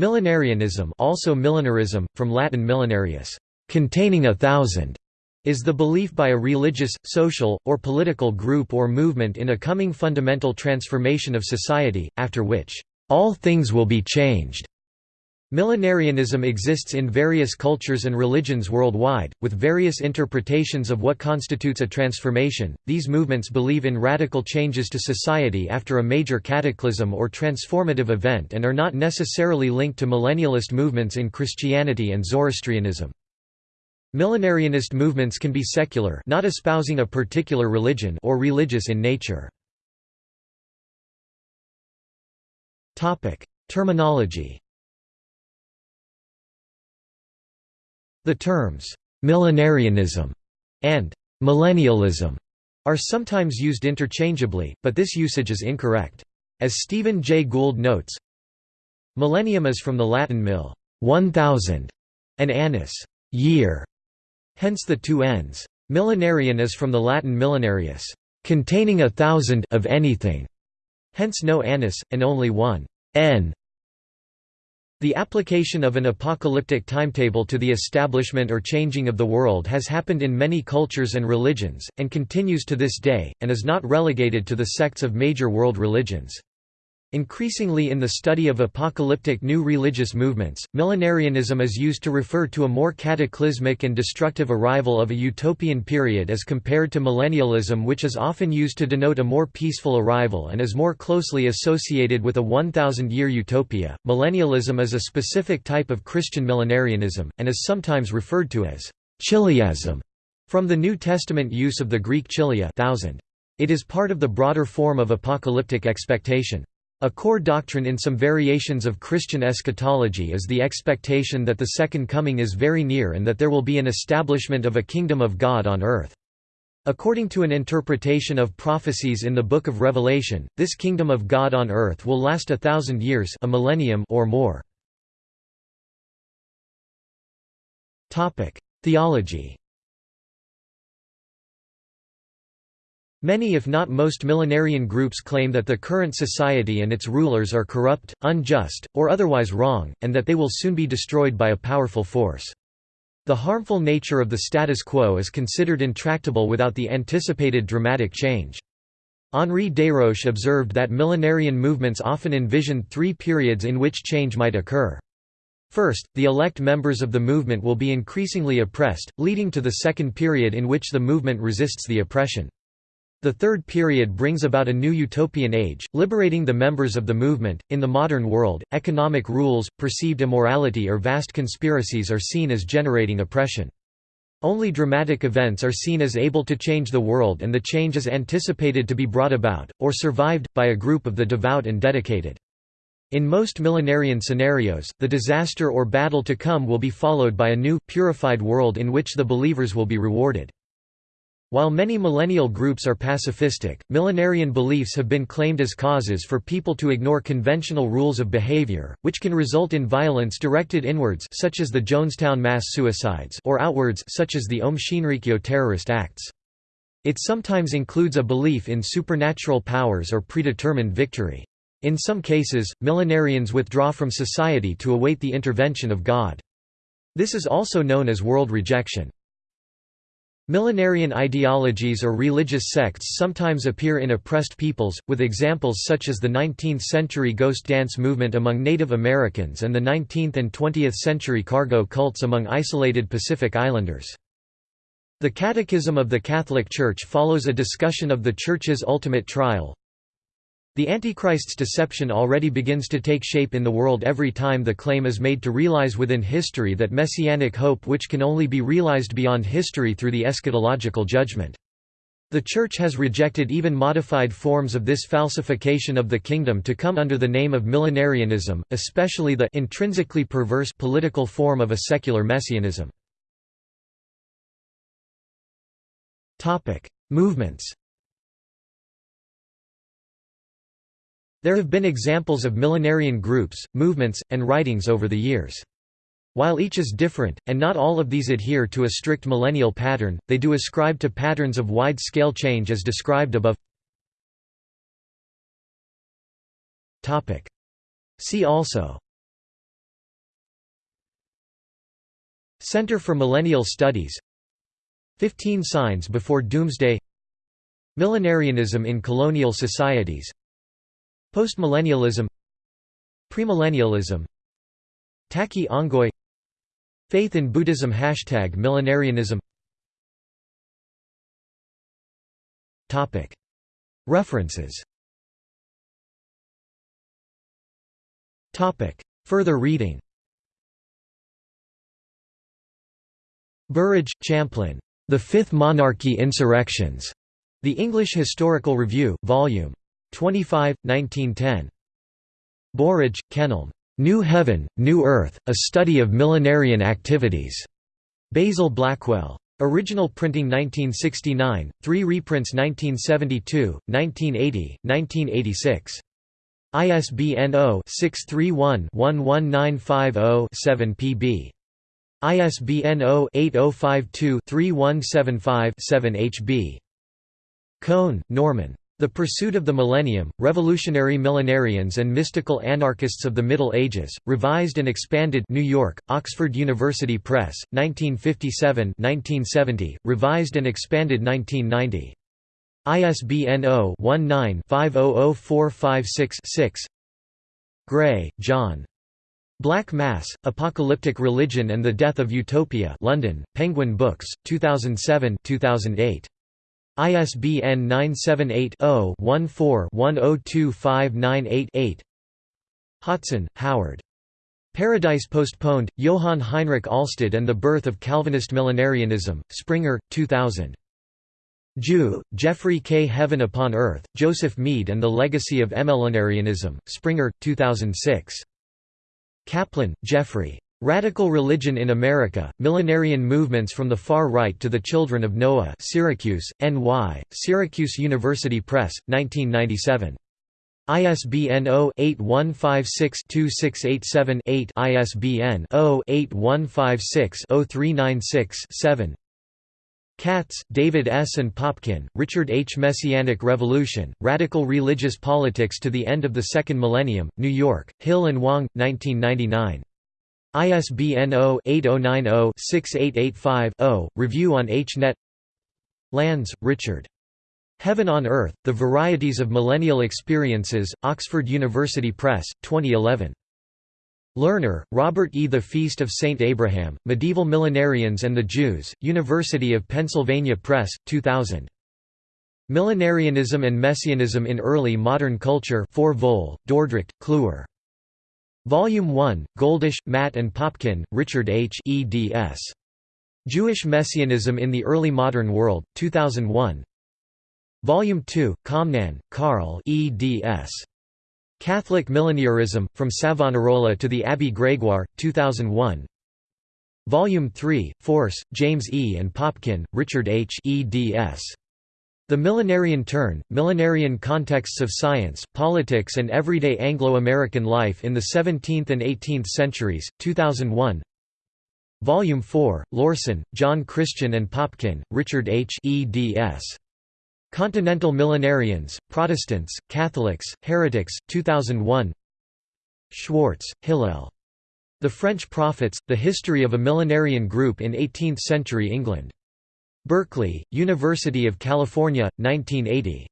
Millenarianism also millenarism, from Latin millenarius, containing a thousand, is the belief by a religious, social, or political group or movement in a coming fundamental transformation of society, after which, "...all things will be changed." Millenarianism exists in various cultures and religions worldwide, with various interpretations of what constitutes a transformation. These movements believe in radical changes to society after a major cataclysm or transformative event and are not necessarily linked to millennialist movements in Christianity and Zoroastrianism. Millenarianist movements can be secular, not espousing a particular religion, or religious in nature. Topic: Terminology The terms, millenarianism and millennialism are sometimes used interchangeably, but this usage is incorrect. As Stephen Jay Gould notes, millennium is from the Latin mil 1000 and annus year, hence the two ends. Millenarian is from the Latin millenarius, containing a thousand of anything, hence no annus, and only one n the application of an apocalyptic timetable to the establishment or changing of the world has happened in many cultures and religions, and continues to this day, and is not relegated to the sects of major world religions. Increasingly in the study of apocalyptic new religious movements, millenarianism is used to refer to a more cataclysmic and destructive arrival of a utopian period as compared to millennialism which is often used to denote a more peaceful arrival and is more closely associated with a 1000-year utopia. Millennialism is a specific type of Christian millenarianism, and is sometimes referred to as chiliasm, from the New Testament use of the Greek chilia thousand. It is part of the broader form of apocalyptic expectation. A core doctrine in some variations of Christian eschatology is the expectation that the Second Coming is very near and that there will be an establishment of a kingdom of God on earth. According to an interpretation of prophecies in the Book of Revelation, this kingdom of God on earth will last a thousand years a millennium or more. Theology Many if not most millenarian groups claim that the current society and its rulers are corrupt, unjust, or otherwise wrong, and that they will soon be destroyed by a powerful force. The harmful nature of the status quo is considered intractable without the anticipated dramatic change. Henri Desroches observed that millenarian movements often envisioned three periods in which change might occur. First, the elect members of the movement will be increasingly oppressed, leading to the second period in which the movement resists the oppression. The third period brings about a new utopian age, liberating the members of the movement. In the modern world, economic rules, perceived immorality, or vast conspiracies are seen as generating oppression. Only dramatic events are seen as able to change the world, and the change is anticipated to be brought about, or survived, by a group of the devout and dedicated. In most millenarian scenarios, the disaster or battle to come will be followed by a new, purified world in which the believers will be rewarded. While many millennial groups are pacifistic, millenarian beliefs have been claimed as causes for people to ignore conventional rules of behavior, which can result in violence directed inwards such as the Jonestown mass suicides or outwards such as the Aum Shinrikyo terrorist acts. It sometimes includes a belief in supernatural powers or predetermined victory. In some cases, millenarians withdraw from society to await the intervention of God. This is also known as world rejection. Millenarian ideologies or religious sects sometimes appear in oppressed peoples, with examples such as the 19th-century ghost dance movement among Native Americans and the 19th and 20th century cargo cults among isolated Pacific Islanders. The Catechism of the Catholic Church follows a discussion of the Church's ultimate trial, the Antichrist's deception already begins to take shape in the world every time the claim is made to realize within history that messianic hope which can only be realized beyond history through the eschatological judgment. The Church has rejected even modified forms of this falsification of the kingdom to come under the name of millenarianism, especially the intrinsically perverse political form of a secular messianism. Movements There have been examples of millenarian groups, movements, and writings over the years. While each is different, and not all of these adhere to a strict millennial pattern, they do ascribe to patterns of wide-scale change as described above. See also. Center for Millennial Studies. 15 Signs Before Doomsday. Millenarianism in Colonial Societies Postmillennialism Premillennialism Taki Ongoy Faith in Buddhism Hashtag Millenarianism References Further reading Burrage, Champlin. The Fifth Monarchy Insurrections. The English Historical Review, Vol. 25, 1910. Burridge, Kenelm. New Heaven, New Earth, A Study of Millenarian Activities. Basil Blackwell. Original printing 1969, three reprints 1972, 1980, 1986. ISBN 0-631-11950-7 pb. ISBN 0-8052-3175-7 HB. Cohn, Norman. The Pursuit of the Millennium, Revolutionary Millenarians and Mystical Anarchists of the Middle Ages, Revised and Expanded New York, Oxford University Press, 1957-1970, Revised and Expanded 1990. ISBN 0-19-500456-6 Gray, John. Black Mass, Apocalyptic Religion and the Death of Utopia London, Penguin Books, 2007-2008. ISBN 978-0-14-102598-8 Hotson, Howard. Paradise Postponed, Johann Heinrich Alsted and the Birth of Calvinist Millenarianism, Springer, 2000. Jue, Jeffrey K. Heaven Upon Earth, Joseph Mede and the Legacy of Millenarianism, Springer, 2006. Kaplan, Jeffrey. Radical Religion in America, Millenarian Movements from the Far Right to the Children of Noah Syracuse, NY, Syracuse University Press, 1997. ISBN 0-8156-2687-8 ISBN 0-8156-0396-7 Katz, David S. and Popkin, Richard H. Messianic Revolution, Radical Religious Politics to the End of the Second Millennium, New York, Hill and Wang, 1999. ISBN 0-8090-6885-0, Review on HNet Landes, Richard. Heaven on Earth, The Varieties of Millennial Experiences, Oxford University Press, 2011. Lerner, Robert E. The Feast of St. Abraham, Medieval Millenarians and the Jews, University of Pennsylvania Press, 2000. Millenarianism and Messianism in Early Modern Culture 4 vol, Dordrecht, Kluwer. Volume 1, Goldish, Matt and Popkin, Richard H. eds. Jewish Messianism in the Early Modern World, 2001 Volume 2, Kottman, Karl eds. Catholic Millenarism, From Savonarola to the Abbé Grégoire, 2001 Volume 3, Force, James E. and Popkin, Richard H. eds. The Millenarian Turn, Millenarian Contexts of Science, Politics and Everyday Anglo-American Life in the Seventeenth and Eighteenth Centuries, 2001 Volume 4, Laursen, John Christian and Popkin, Richard H. eds. Continental Millenarians, Protestants, Catholics, Heretics, 2001 Schwartz, Hillel. The French Prophets, The History of a Millenarian Group in Eighteenth-Century England. Berkeley, University of California, 1980.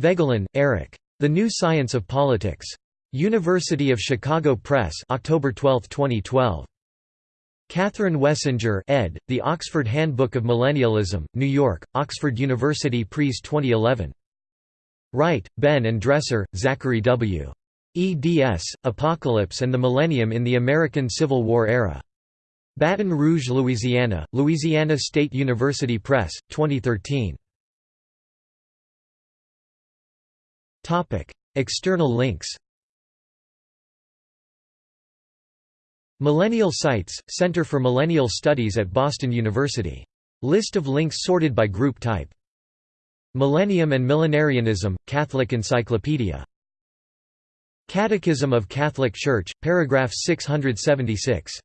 Voegelin, Eric. The New Science of Politics. University of Chicago Press October 12, 2012. Catherine Wessinger ed., The Oxford Handbook of Millennialism, New York, Oxford University Press 2011. Wright, Ben and Dresser, Zachary W. eds. Apocalypse and the Millennium in the American Civil War Era. Baton Rouge, Louisiana, Louisiana State University Press, 2013. External links Millennial Sites, Center for Millennial Studies at Boston University. List of links sorted by group type. Millennium and Millenarianism, Catholic Encyclopedia. Catechism of Catholic Church, paragraph 676